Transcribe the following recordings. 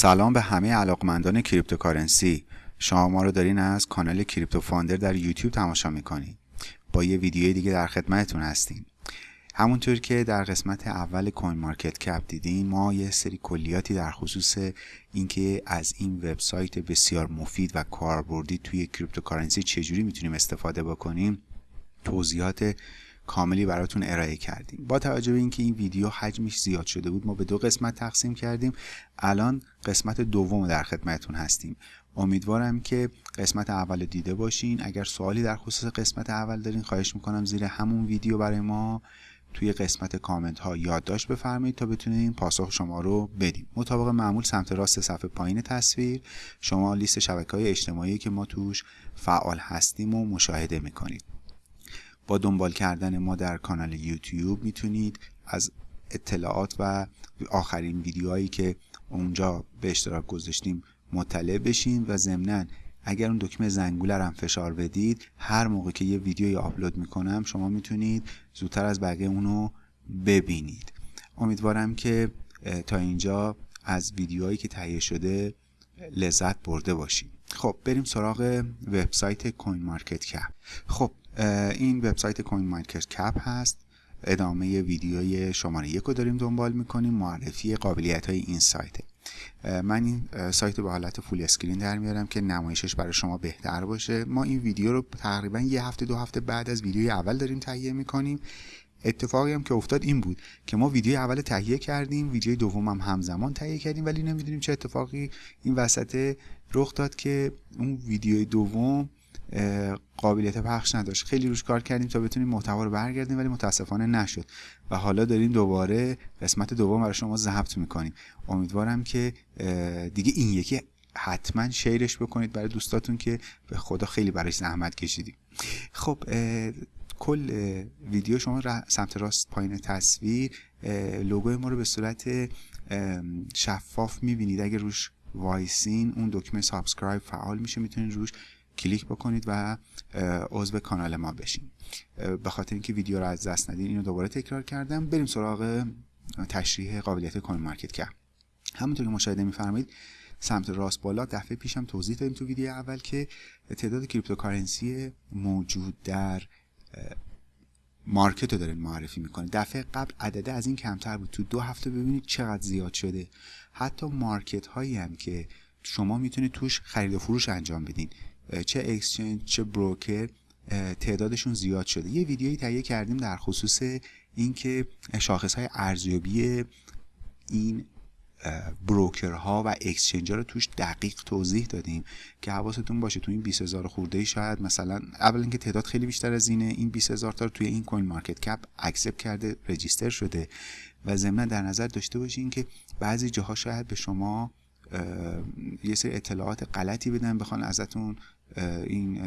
سلام به همه علاقمندان cryptocurrency. شما ما رو دارین از کانال Crypto Funder در یوتیوب تماشا می‌کنید با یه ویدیوی دیگه در خدمتتون هستیم. همونطور که در قسمت اول CoinMarketCap دیدین ما یه سری کلیاتی در خصوص اینکه از این وبسایت بسیار مفید و کاربردی توی cryptocurrency چجوری می‌تونیم استفاده بکنیم توضیحات کاملی براتون ارائه کردیم. با توجه به اینکه این ویدیو حجمش زیاد شده بود ما به دو قسمت تقسیم کردیم. الان قسمت دوم در خدمتتون هستیم. امیدوارم که قسمت اول دیده باشین. اگر سوالی در خصوص قسمت اول دارین خواهش می‌کنم زیر همون ویدیو برای ما توی قسمت کامنت ها یادداشت بفرمایید تا بتونیم پاسخ شما رو بدیم مطابق معمول سمت راست صفحه پایین تصویر شما لیست شبکه های اجتماعی که ما توش فعال هستیم و مشاهده می‌کنید. با دنبال کردن ما در کانال یوتیوب می‌تونید از اطلاعات و آخرین ویدیوهایی که اونجا به اشتراک گذاشتیم مطلع بشین و ضمنا اگر اون دکمه زنگوله هم فشار بدید هر موقع که یه ویدیوی آپلود می‌کنم شما می‌تونید زودتر از بقیه اونو ببینید. امیدوارم که تا اینجا از ویدیوهایی که تهیه شده لذت برده باشید. خب بریم سراغ وبسایت کوین مارکت کپ. خب این وبسایت CoinMarketCap هست. ادامه ویدیوی شماره یک رو داریم دنبال می‌کنیم. معرفی قابلیت های این سایت. من این سایت رو به حالت full screen در میارم که نمایشش برای شما بهتر باشه. ما این ویدیو رو تقریبا یه هفته دو هفته بعد از ویدیوی اول داریم تهیه می‌کنیم. اتفاقی هم که افتاد این بود که ما ویدیو اول تهیه کردیم ویدیو دوم هم همزمان تهیه کردیم ولی نمی‌دونیم چه اتفاقی این وسط رخ داد که اون ویدیو دوم قابلیت پخش نداشت. خیلی روش کار کردیم تا بتونیم محتوا رو برگردیم ولی متاسفانه نشد. و حالا داریم دوباره قسمت دوم برای شما ضبط می‌کنیم. امیدوارم که دیگه این یکی حتما شیرش بکنید برای دوستاتون که به خدا خیلی برای زحمت کشیدیم. خب کل ویدیو شما سمت راست پایین تصویر لوگوی ما رو به صورت شفاف می‌بینید. اگه روش وایسین اون دکمه subscribe فعال میشه می‌تونید روش کلیک بکنید و عضو کانال ما بشین. به خاطر اینکه ویدیو رو از دست ندین اینو دوباره تکرار کردم. بریم سراغ تشریح قابلیت CoinMarketCap همونطور که مشاهده میفرمایید سمت راست بالا دفعه پیشم توضیح دادیم تو ویدیو اول که تعداد cryptocurrency موجود در market رو دارین معرفی می‌کنه دفعه قبل عدده از این کمتر بود. تو دو هفته ببینید چقدر زیاد شده. حتی market هایی هم که شما می‌تونید توش خرید و فروش انجام بدین. چه exchange چه broker تعدادشون زیاد شده. یه ویدیویی تهیه کردیم در خصوص اینکه شاخص های ارزیابی این broker ها و exchange رو توش دقیق توضیح دادیم که حواستون باشه تو این 20000 خورده ای شاید مثلا اول اینکه تعداد خیلی بیشتر از اینه این 20000 تا توی این CoinMarketCap accept کرده register شده و ضمن در نظر داشته باشین که بعضی جاها شاید به شما یه سری اطلاعات غلطی بدن بخوان ازتون این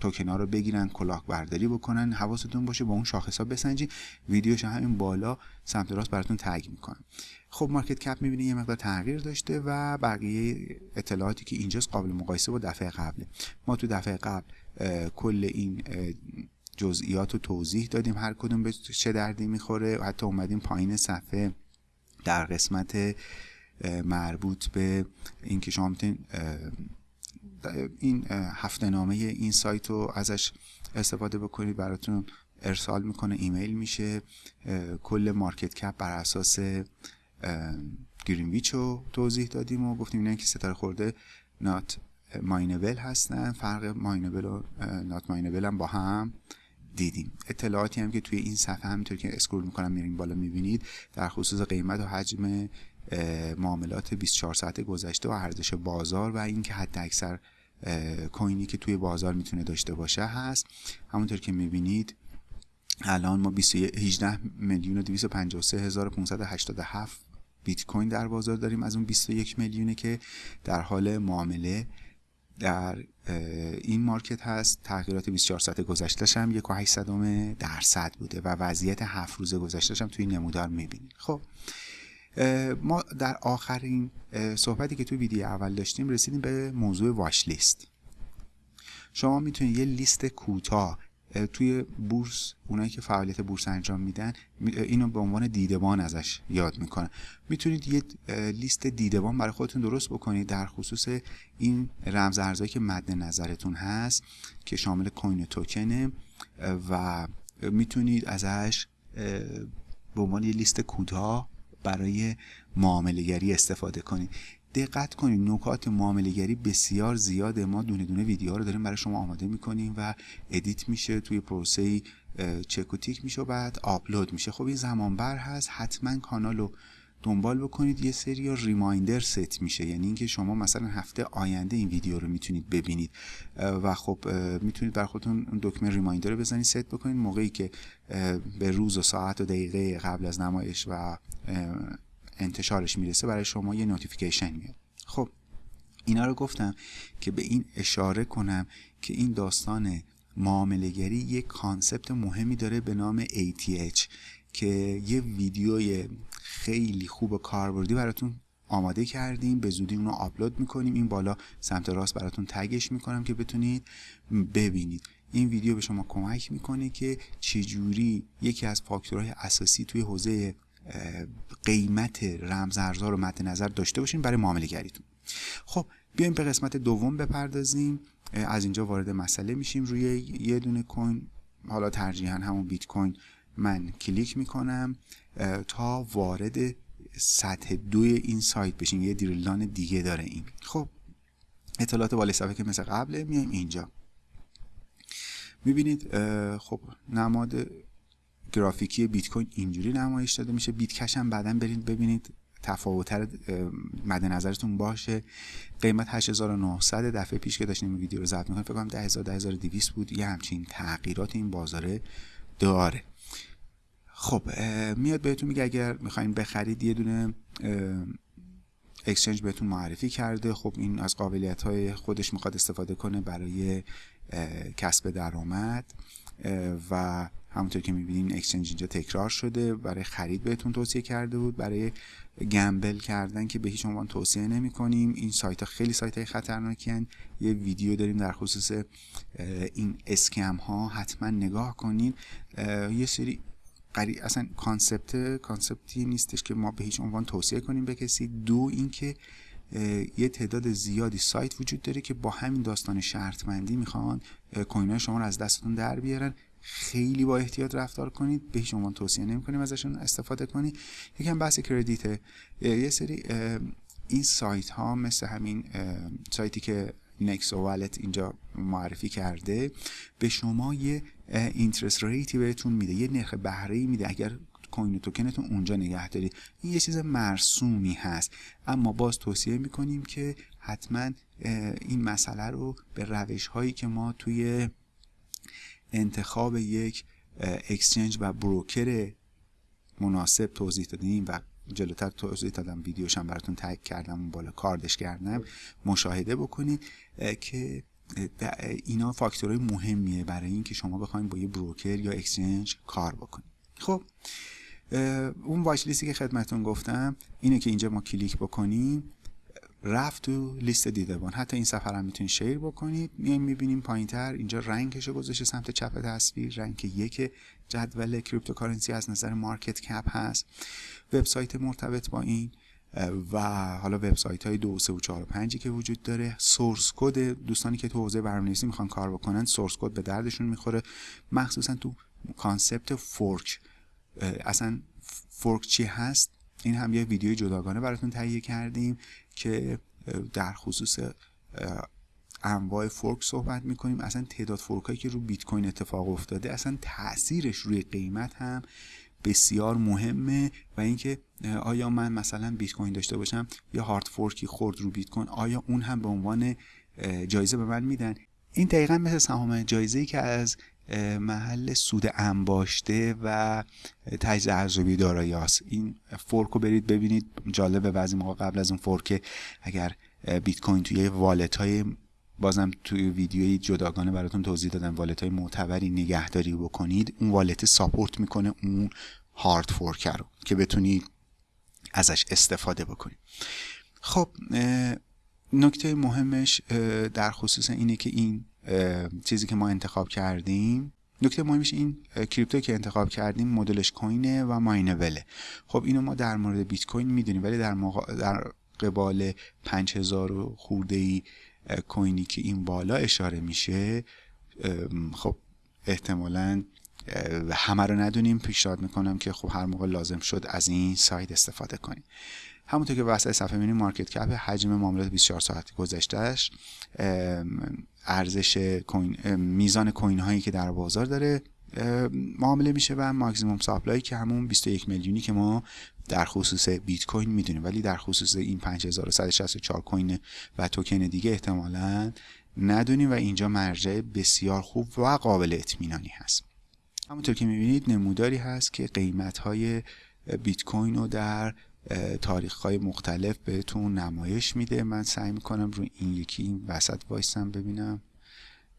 توکن ها رو بگیرن کلاک برداری بکنن حواستون باشه با اون شاخص ها بسنجی ویدیوش همین بالا سمت راست براتون تگ می‌کنم. خب مارکت کپ می‌بینید یه مقدار تغییر داشته و بقیه اطلاعاتی که اینجاست قابل مقایسه با دفعه قبله. ما تو دفعه قبل کل این جزئیات رو توضیح دادیم هر کدوم به چه دردی می‌خوره. حتی اومدیم پایین صفحه در قسمت مربوط به اینکه شما می‌تونید این هفته نامه این سایت رو ازش استفاده بکنید. براتون ارسال می‌کنه ایمیل میشه. کل مارکت کپ بر اساس گرینویچ رو توضیح دادیم و گفتیم اینا که ستاره خورده نات ماینبل هستن. فرق ماینبل و نات ماینبل هم با هم دیدیم. اطلاعاتی هم که توی این صفحه همینطور که اسکرول می‌کنم میریم بالا می‌بینید. در خصوص قیمت و حجم معاملات 24 ساعت گذشته و ارزش بازار و اینکه حد اکثر کوینی که توی بازار می‌تونه داشته باشه هست. همونطور که می‌بینید الان ما 18 میلیون و 253 هزار 587 بیت کوین در بازار داریم. از اون 21 میلیونه که در حال معامله در این مارکت هست. تغییرات 24 ساعت گذشتهش هم 1.8 درصد بوده و وضعیت هفت روزه گذشتهش هم توی نمودار می‌بینید. خب ما در آخرین صحبتی که توی ویدیو اول داشتیم رسیدیم به موضوع واش لیست شما می‌تونید یه لیست کوتاه توی بورس اونایی که فعالیت بورس انجام میدن اینو به عنوان دیدبان ازش یاد می‌کنن. می‌تونید یه لیست دیدبان برای خودتون درست بکنید در خصوص این رمز ارزایی که مد نظرتون هست که شامل کوین توکنه و می‌تونید ازش به عنوان یه لیست کوتاه برای معامله استفاده کنید دقت کنید نکات معاملهگری بسیار زیاده ما دونه دونه ویدیوها رو داریم برای شما آماده می‌کنیم و edit میشه توی پروسه چک و tick میشه و بعد آپلود میشه. خب این زمان بر هست. حتما کانال رو دنبال بکنید یه سری reminder set میشه. یعنی اینکه شما مثلا هفته آینده این ویدیو رو می‌تونید ببینید. و خب می‌تونید بر خودتون دکمه reminder رو بزنید ست بکنید. موقعی که به روز و ساعت و دقیقه قبل از نمایش و انتشارش می‌رسه برای شما یه notification میاد. خب اینا رو گفتم که به این اشاره کنم که این داستان معاملهگری یک concept مهمی داره به نام ATH که یه ویدیوی خیلی خوب کاربردی براتون آماده کردیم. به زودی اونو آپلود می‌کنیم. این بالا سمت راست براتون tag ش می‌کنم که بتونید ببینید. این ویدیو به شما کمک می‌کنه که چجوری یکی از فاکتورهای اساسی توی حوزه قیمت رمز ارزها رو مد نظر داشته باشین برای معامله گریتون. خب بیایم به قسمت دوم بپردازیم. از اینجا وارد مسئله میشیم. روی یه دونه کوین حالا ترجیحا همون بیت کوین من کلیک می‌کنم تا وارد سطح دوی این سایت بشیم. یه دیرلان دیگه داره این. خب اطلاعات بالای صفحه که مثل قبله میایم اینجا. می‌بینید خب نماد گرافیکی بیت کوین اینجوری نمایش داده میشه. بیت کش هم بعدا برید ببینید. تفاوتر مد نظرتون باشه. قیمت 8900 دفعه پیش که داشتیم ویدیو رو ضبط می‌کنم فکر کنم 10000 10200 بود. یه همچین تغییرات این بازاره داره. خب میاد بهتون میگه اگر می‌خواین بخرید یه دونه اکسچنج بهتون معرفی کرده. خب این از قابلیت های خودش می‌خواد استفاده کنه برای کسب درآمد. و همونطور که می‌بینین exchange اینجا تکرار شده. برای خرید بهتون توصیه کرده بود. برای gamble کردن که به هیچ عنوان توصیه نمی کنیم این سایت ها خیلی سایت های خطرناکی یه ویدیو داریم در خصوص این scam ها حتما نگاه کنین. یه سری قری... اصلا concept concept ی نیستش که ما به هیچ عنوان توصیه کنیم به کسی. دو اینکه یه تعداد زیادی سایت وجود داره که با همین داستان شرطمندی می‌خوان کوین شما رو از دستتون در بیارن. خیلی با احتیاط رفتار کنید. به شما توصیه نمی کنیم ازشون استفاده کنید. یکم بحث کردیت یه سری این سایت ها مثل همین سایتی که نکس والت اینجا معرفی کرده به شما یه اینترست ریتی بهتون میده یه نرخ بهره ای میده. اگر کوین توکنتون اونجا نگه دارید این یه چیز مرسومی هست. اما باز توصیه می‌کنیم که حتما این مسئله رو به روش هایی که ما توی انتخاب یک اکسچنج و بروکر مناسب توضیح دادیم و جلوتر توضیح دادم ویدیوش هم براتون تگ کردم بالا کاردش کردم. مشاهده بکنید که اینا فاکتورهای مهمیه برای اینکه شما بخواید با یه بروکر یا اکسچنج کار بکنید. خب اون watchlist ی که خدمتون گفتم اینه که اینجا ما کلیک بکنیم. رفت تو لیست دیدبان. حتی این صفحه هم می‌تونید share بکنید میایم می‌بینیم پایین تر اینجا rank ش رو گذاشته سمت چپ تصویر. rank یک جدول cryptocurrency از نظر market cap هست. وبسایت مرتبط با این و حالا وبسایت های دو سه و چهار و پنجی که وجود داره. source code دوستانی که تو حوزه برنامه‌نویسی می‌خوان کار بکنن source code به دردشون می‌خوره. مخصوصا تو concept fork. اصلا fork چی هست؟ این هم یه ویدیو جداگانه براتون تهیه کردیم که در خصوص انواع fork صحبت می‌کنیم. اصلا تعداد fork هایی که رو بیت کوین اتفاق افتاده اصلا تاثیرش روی قیمت هم بسیار مهمه و اینکه آیا من مثلا بیت کوین داشته باشم یا hard fork ی خورد رو بیت کوین آیا اون هم به عنوان جایزه به من میدن؟ این دقیقا مثل سهام جایزه ای که از محل سود انباشته و تجدید ارزیابی دارایی است این fork رو برید ببینید. جالبه بعضی موقع قبل از اون fork اگر بیت کوین توی wallet های بازم توی ویدیوی جداگانه براتون توضیح دادم. wallet های معتبری نگهداری بکنید. اون wallet support می‌کنه اون hard fork رو که بتونید ازش استفاده بکنید خب نکته مهمش در خصوص اینه که این چیزی که ما انتخاب کردیم. نکته مهمش این کریپتو که انتخاب کردیم مدلش کوینه و ماینبله. خب اینو ما در مورد بیت کوین می‌دونیم ولی در, در قبال 5000 خورده ای کوینی که این بالا اشاره میشه خب احتمالا همه رو ندونیم. پیشنهاد می‌کنم که خب هر موقع لازم شد از این سایت استفاده کنیم. همونطور که وسط صفحه می‌بینیم market cap حجم معاملات 24 ساعت گذشتهش ارزش کوین میزان کوین هایی که در بازار داره معامله میشه و maximum supply که همون 21 میلیونی که ما در خصوص بیت کوین می‌دونیم. ولی در خصوص این 5164 کوین و توکن دیگه احتمالا ندونیم و اینجا مرجع بسیار خوب و قابل اطمینانی هست. همونطور که می‌بینید نموداری هست که قیمت های بیت کوین رو در تاریخ های مختلف بهتون نمایش میده. من سعی می‌کنم رو این یکی این وسط وایستم ببینم.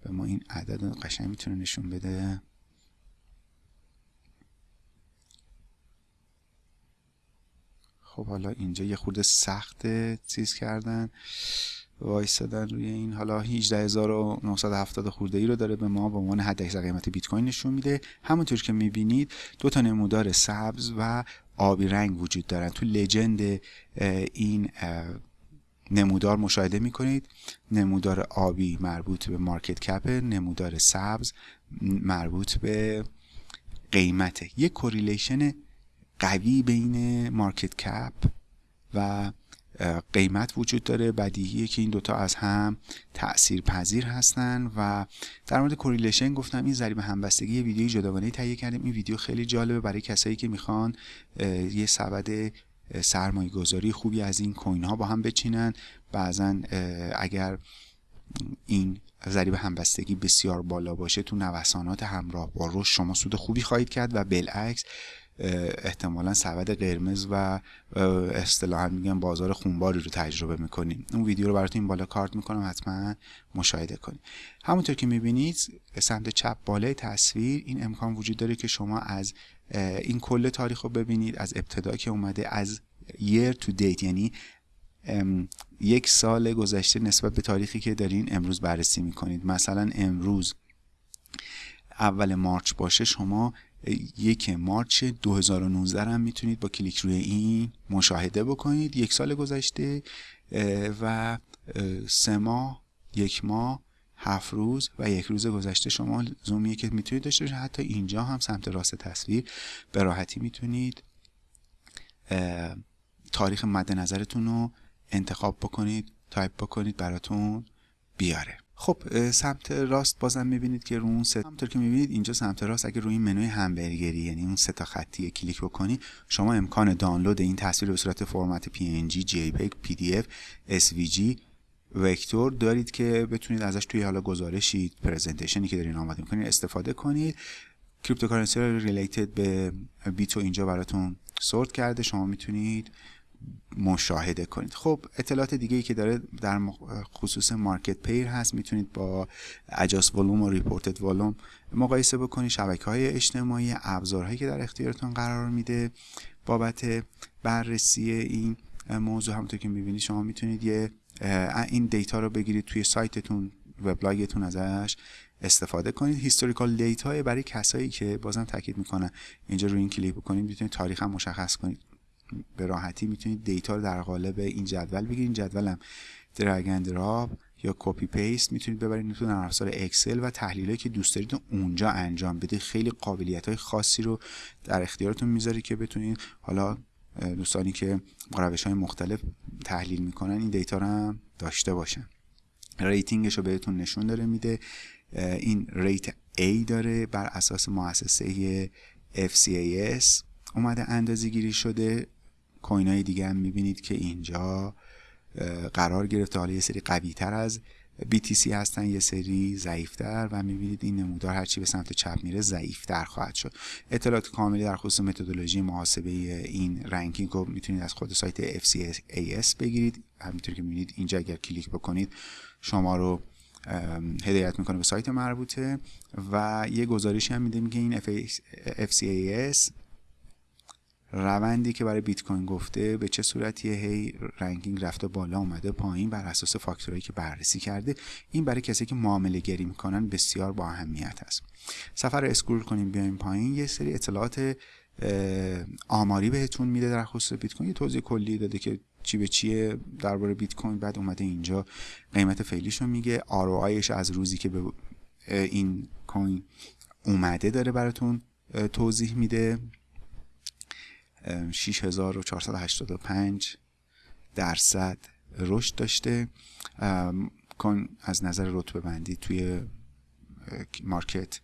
به ما این عدد قشنگ می‌تونه نشون بده. خب حالا اینجا یه خورده سخت چیز کردن. وایستادن روی این. حالا 18970 خورده ای رو داره به ما. به عنوان حد قیمت بیت کوین نشون میده. همونطور که می‌بینید دو تا نمودار سبز و آبی رنگ وجود دارن. تو legend این نمودار مشاهده می‌کنید. نمودار آبی مربوط به market cap نمودار سبز مربوط به قیمته یک correlation قوی بین market cap و قیمت وجود داره بدیهیه که این دوتا از هم تأثیر پذیر هستن و در مورد correlation گفتم این ضریب همبستگی یه ویدیوی جداگانه تهیه کردیم. این ویدیو خیلی جالبه برای کسایی که می‌خوان یه سبد سرمایه گذاری خوبی از این coin ها با هم بچینن. بعضا اگر این ضریب همبستگی بسیار بالا باشه تو نوسانات همراه با رشد شما سود خوبی خواهید کرد و بالعکس احتمالا سبد قرمز و اصطلاحا میگن بازار خونباری رو تجربه می‌کنیم. اون ویدیو رو براتون بالا کارت می‌کنم حتما مشاهده کنید. همونطور که می‌بینید سمت چپ بالای تصویر این امکان وجود داره که شما از این کل تاریخ رو ببینید از ابتدا که اومده از year to date یعنی یک سال گذشته نسبت به تاریخی که دارین امروز بررسی می‌کنید. مثلا امروز اول مارچ باشه شما یک مارچ 2019 هم می‌تونید با کلیک روی این مشاهده بکنید. یک سال گذشته و سه ماه یک ماه هفت روز و یک روز گذشته شما زومیه که می‌تونید داشته باشید. حتی اینجا هم سمت راست تصویر به راحتی می‌تونید تاریخ مد نظرتون رو انتخاب بکنید تایپ بکنید براتون بیاره. خب سمت راست بازم می‌بینید که رو اون سه همونطور که می‌بینید اینجا سمت راست اگه روی منوی همبرگری یعنی اون سه تا خطی کلیک بکنی شما امکان دانلود این تصویر به صورت فرمت PNG, JPEG, PDF, SVG vector دارید که بتونید ازش توی حالا گزارشی presentation ی که دارین آماده می‌کنید استفاده کنید. cryptocurrency related به بیتو اینجا براتون sort کرده شما می‌تونید مشاهده کنید. خب اطلاعات دیگه ای که داره در خصوص market pair هست می‌تونید با adjusted volume و reported volume مقایسه بکنید. شبکه های اجتماعی ابزارهایی که در اختیارتون قرار میده بابت بررسی این موضوع. همونطور که می‌بینید شما می‌تونید یه این data رو بگیرید توی سایتتون وبلاگتون ازش استفاده کنید. historical data برای کسایی که بازم تاکید می‌کنن اینجا روی این کلیک بکنید می‌تونید تاریخ هم مشخص کنید. به راحتی می‌تونید data رو در قالب این جدول بگیرید. این جدول هم drag drop یا copy paste می‌تونید ببرید. تو نرم Excel و تحلیلی که دوست دارید اونجا انجام بدید. خیلی قابلیت های خاصی رو در اختیارتون می‌ذاری که بتونید. حالا دوستانی که روش های مختلف تحلیل می‌کنن این data رو هم داشته باشن. rating ش رو بهتون نشون داره میده. این rate A داره بر اساس مؤسسه FCAS اومده اندازه گیری شده. coin های دیگه هم می‌بینید که اینجا قرار گرفته. حالا یه سری قوی تر از BTC هستن یه سری ضعیفتر و می‌بینید این نمودار هرچی به سمت چپ میره ضعیفتر خواهد شد. اطلاعات کاملی در خصوص متدولوژی محاسبه این ranking رو می‌تونید از خود سایت FCAS بگیرید. همینطور که می‌بینید اینجا اگر کلیک بکنید شما رو هدایت می‌کنه به سایت مربوطه و یه گزارشی هم میده میگه این FCAS روندی که برای بیت کوین گفته به چه صورتیه هی ranking رفته بالا اومده پایین بر اساس فاکتورهایی که بررسی کرده این برای کسی که معامله گری می‌کنن بسیار با اهمیت است. صفحه رو scroll کنیم بیایم پایین. یه سری اطلاعات آماری بهتون میده در خصوص بیت کوین. یه توضیح کلی داده که چی به چیه درباره بیت کوین. بعد اومده اینجا. قیمت فعلیش رو میگه. ROI ش از روزی که به این coin اومده داره براتون توضیح میده. 6485 درصد رشد داشته. کن از نظر رتبه بندی توی مارکت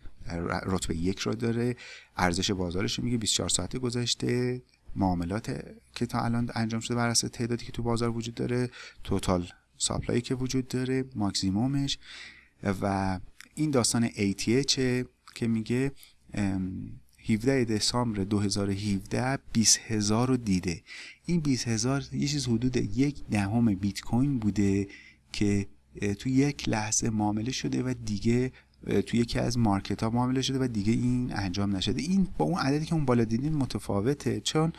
رتبه یک رو داره. ارزش بازارش میگه 24 ساعته گذشته معاملات که تا الان انجام شده بر اساس تعدادی که تو بازار وجود داره توتال ساپلایی که وجود داره ماکسیمومش و این داستان ATH که میگه 17 دسامبر 2017 20 هزار رو دیده. این 20 هزار یه چیز حدود یک دهم بیت کوین بوده که تو یک لحظه معامله شده و دیگه تو یکی از مارکت ها معامله شده و دیگه این انجام نشده. این با اون عددی که اون بالا دیدین متفاوته چون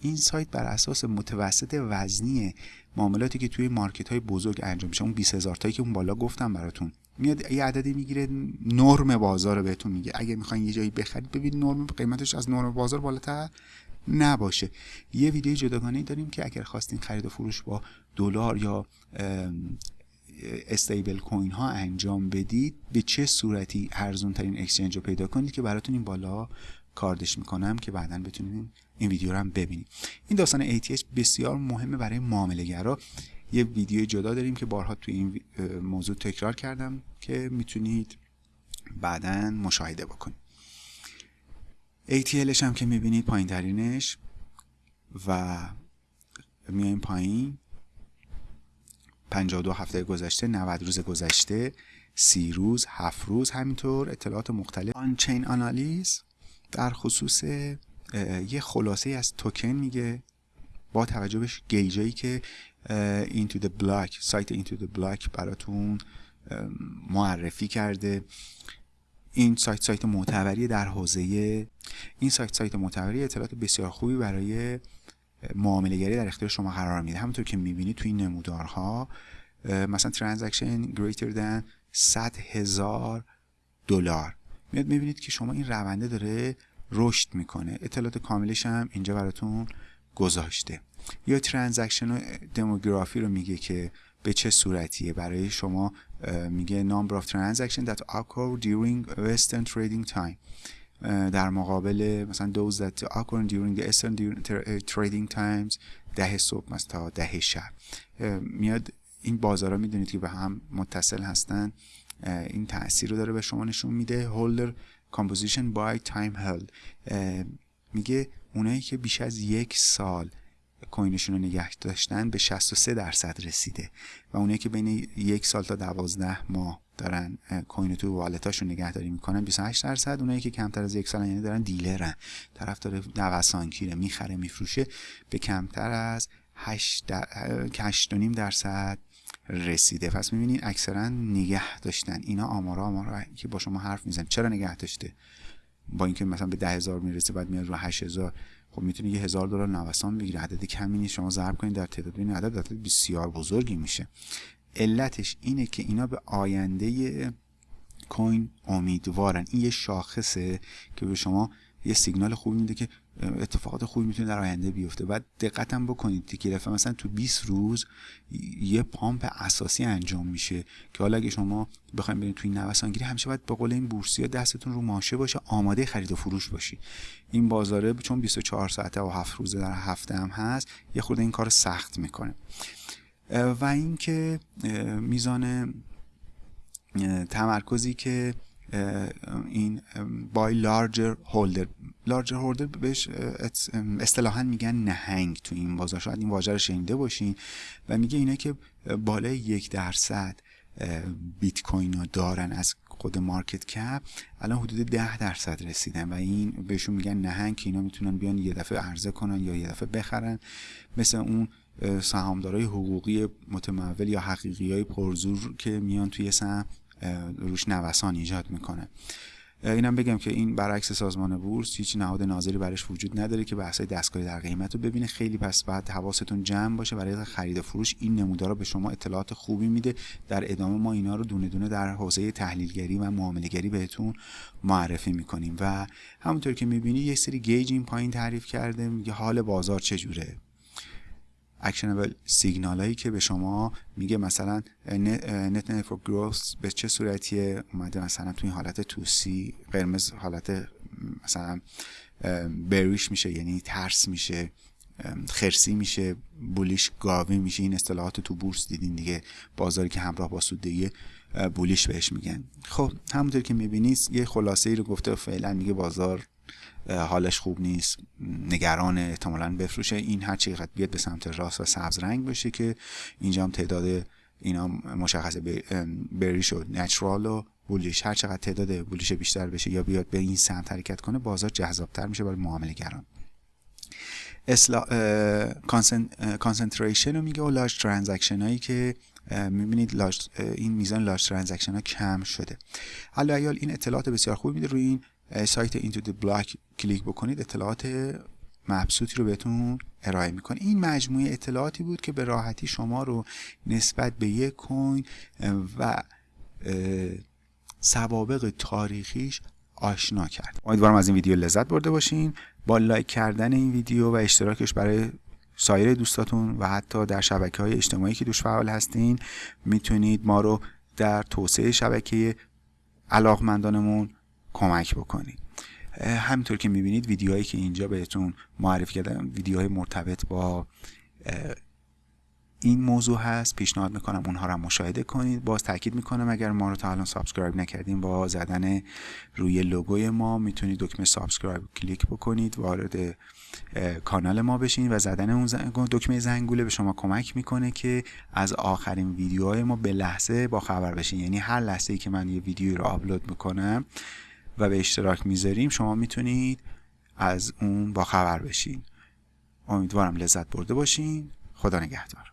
این سایت بر اساس متوسط وزنی معاملاتی که توی مارکت های بزرگ انجام میشه اون 20 هزار تایی که اون بالا گفتم براتون. میاد یه عددی می‌گیره نرم بازار رو بهتون میگه. اگه می‌خواین یه جایی بخرید ببین نرم قیمتش از نرم بازار بالاتر نباشه. یه ویدیو جداگانه داریم که اگر خواستین خرید و فروش با دلار یا استیبل کوین ها انجام بدید به چه صورتی ارزون ترین اکسچنج رو پیدا کنید که براتون این بالا کاردش می‌کنم که بعدا بتونید این ویدیو رو هم ببینید. این داستان ATH بسیار مهمه برای معامله گرا یه ویدیو جدا داریم که بارها توی این موضوع تکرار کردم که می‌تونید بعدا مشاهده بکنید. ATLش هم که می‌بینید پایین ترینش و میایم پایین. 52 هفته گذشته 90 روز گذشته سی روز هفت روز همینطور اطلاعات مختلف. آن چین آنالیز در خصوص یه خلاصه از توکن میگه با توجه به gauge هایی که اینتو the بلاک سایت اینتو the بلاک براتون معرفی کرده. این سایت سایت معتبری در حوزه این سایت سایت معتبری اطلاعات بسیار خوبی برای معامله در اختیار شما قرار میده. همونطور که می‌بینید توی این نمودارها مثلا transaction greater than 100 هزار دلار. میاد می‌بینید که شما این رونده داره رشد می‌کنه. اطلاعات کاملش هم اینجا براتون گذاشته. یا ترانزکشن دموگرافی رو میگه که به چه صورتیه؟ برای شما میگه number of transaction that occur during western trading time. در مقابل مثلا those that occur during the eastern trading times ده صبح مثلا تا ده شب. میاد این بازارها می‌دونید که به هم متصل هستن. این تاثیر رو داره به شما نشون میده. Holder composition by time held. میگه اونایی که بیش از یک سال کوینشون رو نگه داشتن به 63 درصد رسیده و اونایی که بین یک سال تا 12 ماه دارن کوین تو والتاشون نگهداری می‌کنن 28 درصد اونایی که کمتر از یک سال یعنی دارن دیلرن. طرف داره نوسانگیره می‌خره میفروشه به کمتر از 8 8.5 درصد رسیده. پس می‌بینید اکثرا نگه داشتن. اینا آمارا آمارا که با شما حرف میزن چرا نگه داشته؟ با اینکه مثلا به ده هزار می‌رسه بعد میاد رو هشت هزار. خب می‌تونه یه هزار دلار نوسان بگیره عدد کمی نیست. شما ضرب کنید در تعداد. این عدد عدد بسیار بزرگی میشه. علتش اینه که اینا به آینده کوین امیدوارن. این یه شاخصه که به شما یه سیگنال خوبی میده که اتفاقات خوبی می‌تونه در آینده بیفته. بعد دقتم بکنید. دفعه مثلا تو 20 روز یه پامپ اساسی انجام میشه که حالا اگه شما بخواید برید توی نوسانگیری همیشه باید به قول این بورسیا دستتون رو ماشه باشه آماده خرید و فروش باشی. این بازاره چون 24 ساعته و 7 روزه در هفته هم هست یه خورده این کار سخت می‌کنه. و اینکه میزان تمرکزی که این بای لارجر هولدر لارجر هولدر بهش اصطلاحا میگن نهنگ تو این بازار. شاید این واژه رو شنیده باشین و میگه اینا که بالای یک درصد بیت کوین رو دارن از خود مارکت کپ. الان حدود ده درصد رسیدن و این بهشون میگن نهنگ که اینا می‌تونن بیان یه دفعه عرضه کنن یا یه دفعه بخرن. مثل اون سهامدارای حقوقی متمول یا حقیقی های پرزور که میان توی سهم. روش نوسان ایجاد می‌کنه. اینم بگم که این برعکس سازمان بورس هیچ نهاد ناظری برش وجود نداره که بحثای دستکاری در قیمت رو ببینه. خیلی پس بعد حواستون جمع باشه. برای خرید و فروش این نمودار به شما اطلاعات خوبی میده. در ادامه ما اینا رو دونه دونه در حوزه تحلیلگری و معاملهگری بهتون معرفی می‌کنیم. و همونطور که می‌بینی یه سری gauge این پایین تعریف کرده. میگه حال بازار چجوره؟ actionable signal هایی که به شما میگه. مثلا net network growth به چه صورتیه؟ اومده مثلا توی این حالت توسی قرمز حالت مثلا بریش میشه یعنی ترس میشه خرسی میشه بولیش گاوی میشه. این اصطلاحات تو بورس دیدین دیگه بازاری که همراه با سوددهی بولیش بهش میگن. خب همونطور که می‌بینید یه خلاصه ای رو گفته فعلا میگه بازار حالش خوب نیست نگران احتمالا بفروشه. این هر چقدر بیاد به سمت راست و سبز رنگ باشه که اینجا هم تعداد اینا مشخص بریش و نچرال و بولیش. هر چقدر تعداد بولیش بیشتر بشه یا بیاد به این سمت حرکت کنه بازار جذابتر میشه برای معامله گران. اصلا concentration رو میگه و large transaction هایی که می‌بینید این میزان large transaction ها کم شده. حالا ایال این اطلاعات بسیار خوب میده. روی این سایت IntoTheBlock کلیک بکنید اطلاعات مبسوطی رو بهتون ارائه می‌کنه. این مجموعه اطلاعاتی بود که به راحتی شما رو نسبت به یک coin و سوابق تاریخیش آشنا کرد. امیدوارم از این ویدیو لذت برده باشین. با لایک کردن این ویدیو و اشتراکش برای سایر دوستاتون و حتی در شبکه های اجتماعی که توش فعال هستین می‌تونید ما رو در توسعه شبکه علاقمندانمون کمک بکنید همینطور که می‌بینید ویدیوهایی که اینجا بهتون معرفی کردم ویدیوهای مرتبط با این موضوع هست. پیشنهاد می‌کنم اونها رو مشاهده کنید. باز تاکید می‌کنم اگر ما رو تا الان subscribe نکردین با زدن روی لوگوی ما می‌تونید دکمه subscribe کلیک بکنید وارد کانال ما بشین و زدن اون دکمه زنگوله به شما کمک می‌کنه که از آخرین ویدیوهای ما به لحظه با خبر بشین. یعنی هر لحظه ای که من یه ویدیو رو آپلود می‌کنم و به اشتراک می‌ذاریم شما می‌تونید از اون با خبر بشین. امیدوارم لذت برده باشین. خدا نگهدار.